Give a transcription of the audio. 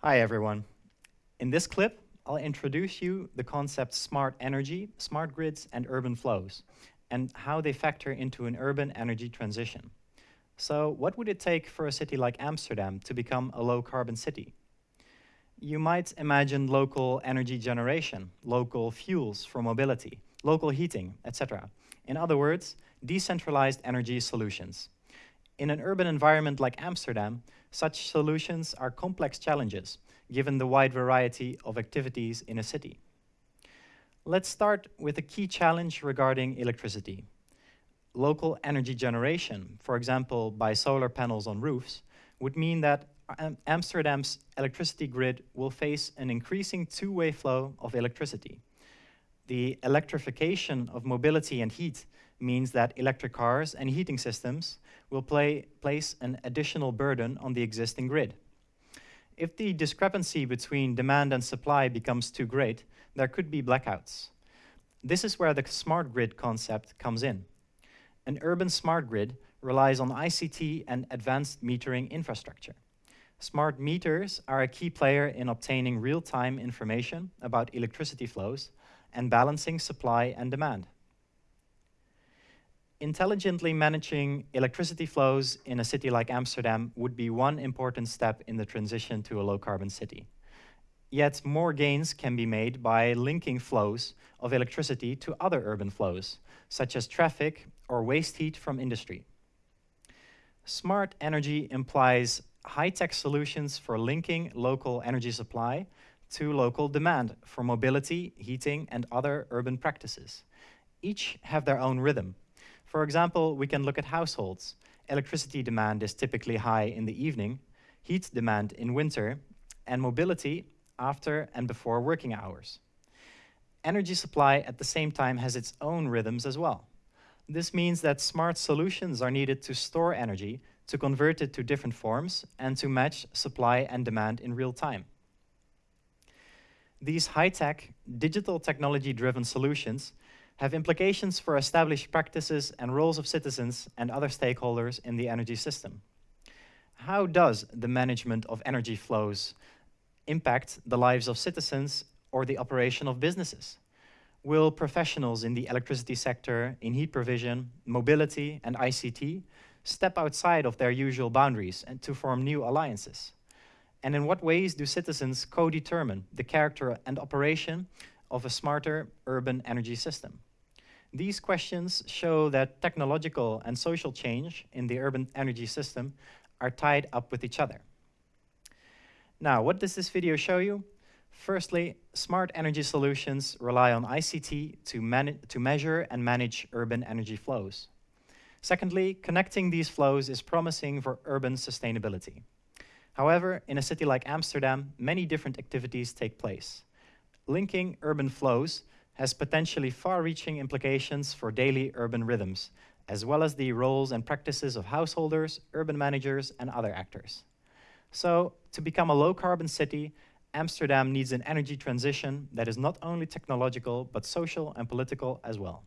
Hi everyone. In this clip, I'll introduce you the concept smart energy, smart grids, and urban flows, and how they factor into an urban energy transition. So what would it take for a city like Amsterdam to become a low-carbon city? You might imagine local energy generation, local fuels for mobility, local heating, etc. In other words, decentralized energy solutions. In an urban environment like Amsterdam, such solutions are complex challenges, given the wide variety of activities in a city. Let's start with a key challenge regarding electricity. Local energy generation, for example by solar panels on roofs, would mean that Amsterdam's electricity grid will face an increasing two-way flow of electricity. The electrification of mobility and heat means that electric cars and heating systems will play, place an additional burden on the existing grid. If the discrepancy between demand and supply becomes too great, there could be blackouts. This is where the smart grid concept comes in. An urban smart grid relies on ICT and advanced metering infrastructure. Smart meters are a key player in obtaining real-time information about electricity flows and balancing supply and demand intelligently managing electricity flows in a city like Amsterdam would be one important step in the transition to a low-carbon city. Yet more gains can be made by linking flows of electricity to other urban flows, such as traffic or waste heat from industry. Smart energy implies high-tech solutions for linking local energy supply to local demand for mobility, heating, and other urban practices. Each have their own rhythm, for example, we can look at households. Electricity demand is typically high in the evening, heat demand in winter, and mobility after and before working hours. Energy supply at the same time has its own rhythms as well. This means that smart solutions are needed to store energy, to convert it to different forms, and to match supply and demand in real time. These high-tech, digital technology-driven solutions have implications for established practices and roles of citizens and other stakeholders in the energy system. How does the management of energy flows impact the lives of citizens or the operation of businesses? Will professionals in the electricity sector, in heat provision, mobility, and ICT step outside of their usual boundaries and to form new alliances? And in what ways do citizens co-determine the character and operation of a smarter urban energy system? These questions show that technological and social change in the urban energy system are tied up with each other. Now, what does this video show you? Firstly, smart energy solutions rely on ICT to, to measure and manage urban energy flows. Secondly, connecting these flows is promising for urban sustainability. However, in a city like Amsterdam, many different activities take place. Linking urban flows has potentially far-reaching implications for daily urban rhythms, as well as the roles and practices of householders, urban managers, and other actors. So, to become a low-carbon city, Amsterdam needs an energy transition that is not only technological, but social and political as well.